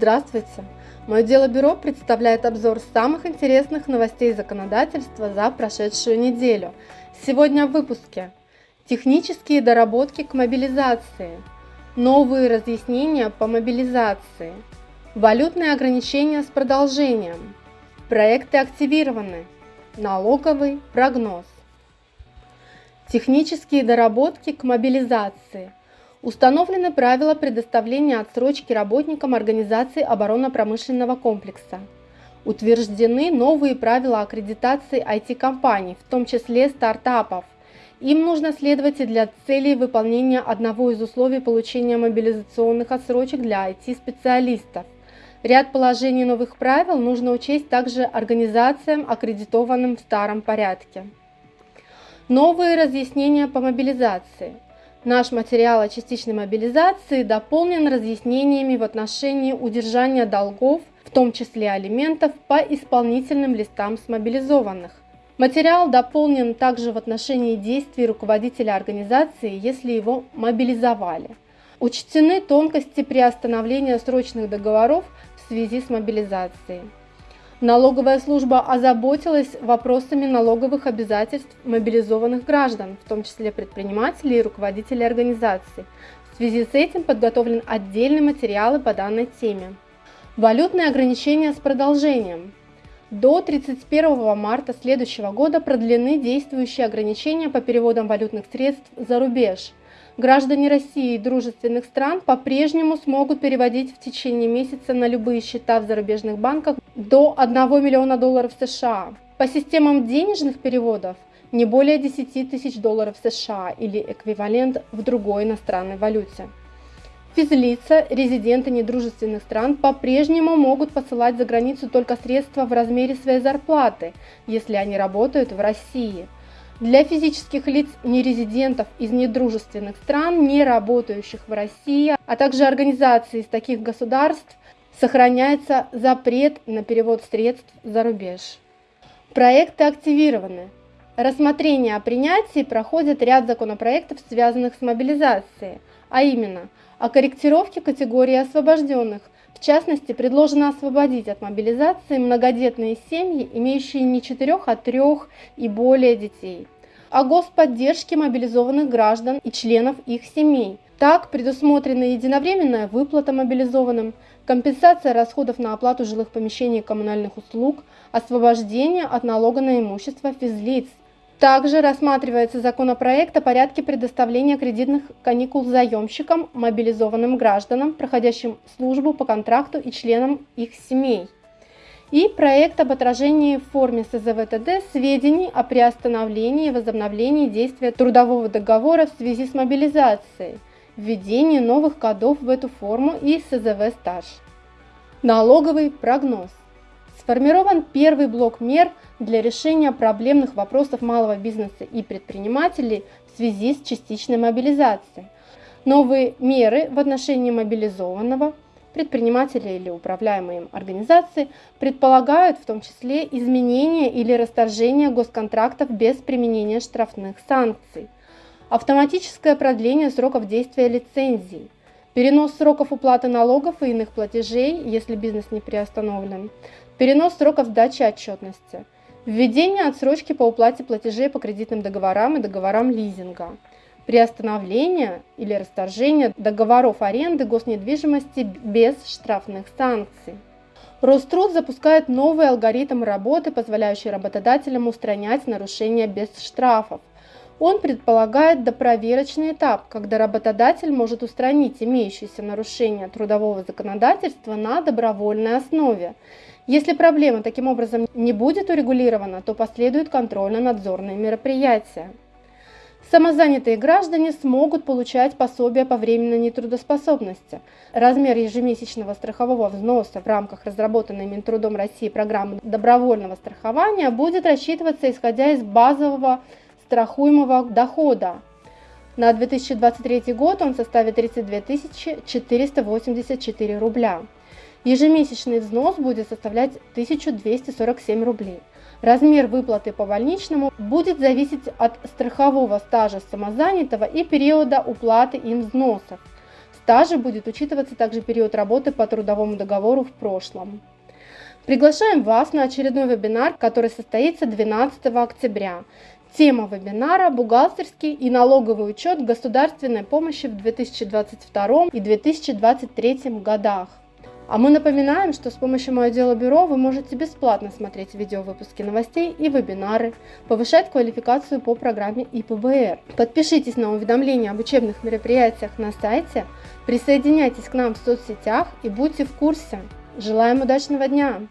Здравствуйте! Мое дело бюро представляет обзор самых интересных новостей законодательства за прошедшую неделю. Сегодня в выпуске Технические доработки к мобилизации, новые разъяснения по мобилизации, валютные ограничения с продолжением, проекты активированы, налоговый прогноз. Технические доработки к мобилизации – Установлены правила предоставления отсрочки работникам Организации оборонно-промышленного комплекса. Утверждены новые правила аккредитации IT-компаний, в том числе стартапов. Им нужно следовать и для целей выполнения одного из условий получения мобилизационных отсрочек для IT-специалистов. Ряд положений новых правил нужно учесть также организациям, аккредитованным в старом порядке. Новые разъяснения по мобилизации – Наш материал о частичной мобилизации дополнен разъяснениями в отношении удержания долгов, в том числе алиментов, по исполнительным листам с мобилизованных. Материал дополнен также в отношении действий руководителя организации, если его мобилизовали. Учтены тонкости приостановления срочных договоров в связи с мобилизацией. Налоговая служба озаботилась вопросами налоговых обязательств мобилизованных граждан, в том числе предпринимателей и руководителей организаций. В связи с этим подготовлен отдельный материал по данной теме. Валютные ограничения с продолжением. До 31 марта следующего года продлены действующие ограничения по переводам валютных средств за рубеж – Граждане России и дружественных стран по-прежнему смогут переводить в течение месяца на любые счета в зарубежных банках до 1 миллиона долларов США. По системам денежных переводов не более 10 тысяч долларов США или эквивалент в другой иностранной валюте. Физлица, резиденты недружественных стран по-прежнему могут посылать за границу только средства в размере своей зарплаты, если они работают в России – для физических лиц нерезидентов из недружественных стран, не работающих в России, а также организаций из таких государств сохраняется запрет на перевод средств за рубеж. Проекты активированы. Рассмотрение о принятии проходит ряд законопроектов, связанных с мобилизацией, а именно о корректировке категории освобожденных. В частности, предложено освободить от мобилизации многодетные семьи, имеющие не четырех, а трех и более детей о господдержке мобилизованных граждан и членов их семей. Так предусмотрена единовременная выплата мобилизованным, компенсация расходов на оплату жилых помещений и коммунальных услуг, освобождение от налога на имущество физлиц. Также рассматривается законопроект о порядке предоставления кредитных каникул заемщикам, мобилизованным гражданам, проходящим службу по контракту и членам их семей и проект об отражении в форме СЗВТД сведений о приостановлении и возобновлении действия трудового договора в связи с мобилизацией, введении новых кодов в эту форму и СЗВ стаж. Налоговый прогноз. Сформирован первый блок мер для решения проблемных вопросов малого бизнеса и предпринимателей в связи с частичной мобилизацией. Новые меры в отношении мобилизованного – предприниматели или управляемые им организации предполагают в том числе изменение или расторжение госконтрактов без применения штрафных санкций, автоматическое продление сроков действия лицензий, перенос сроков уплаты налогов и иных платежей, если бизнес не приостановлен, перенос сроков сдачи отчетности, введение отсрочки по уплате платежей по кредитным договорам и договорам лизинга – приостановления или расторжения договоров аренды госнедвижимости без штрафных санкций. Роструд запускает новый алгоритм работы, позволяющий работодателям устранять нарушения без штрафов. Он предполагает допроверочный этап, когда работодатель может устранить имеющиеся нарушения трудового законодательства на добровольной основе. Если проблема таким образом не будет урегулирована, то последуют контрольно-надзорные мероприятия. Самозанятые граждане смогут получать пособие по временной нетрудоспособности. Размер ежемесячного страхового взноса в рамках разработанной Минтрудом России программы добровольного страхования будет рассчитываться исходя из базового страхуемого дохода. На 2023 год он составит 32 484 рубля. Ежемесячный взнос будет составлять 1247 рублей. Размер выплаты по больничному будет зависеть от страхового стажа самозанятого и периода уплаты им взносов. стаже будет учитываться также период работы по трудовому договору в прошлом. Приглашаем вас на очередной вебинар, который состоится 12 октября. Тема вебинара – бухгалтерский и налоговый учет государственной помощи в 2022 и 2023 годах. А мы напоминаем, что с помощью Мое Дело Бюро вы можете бесплатно смотреть видеовыпуски новостей и вебинары, повышать квалификацию по программе ИПБР. Подпишитесь на уведомления об учебных мероприятиях на сайте, присоединяйтесь к нам в соцсетях и будьте в курсе. Желаем удачного дня!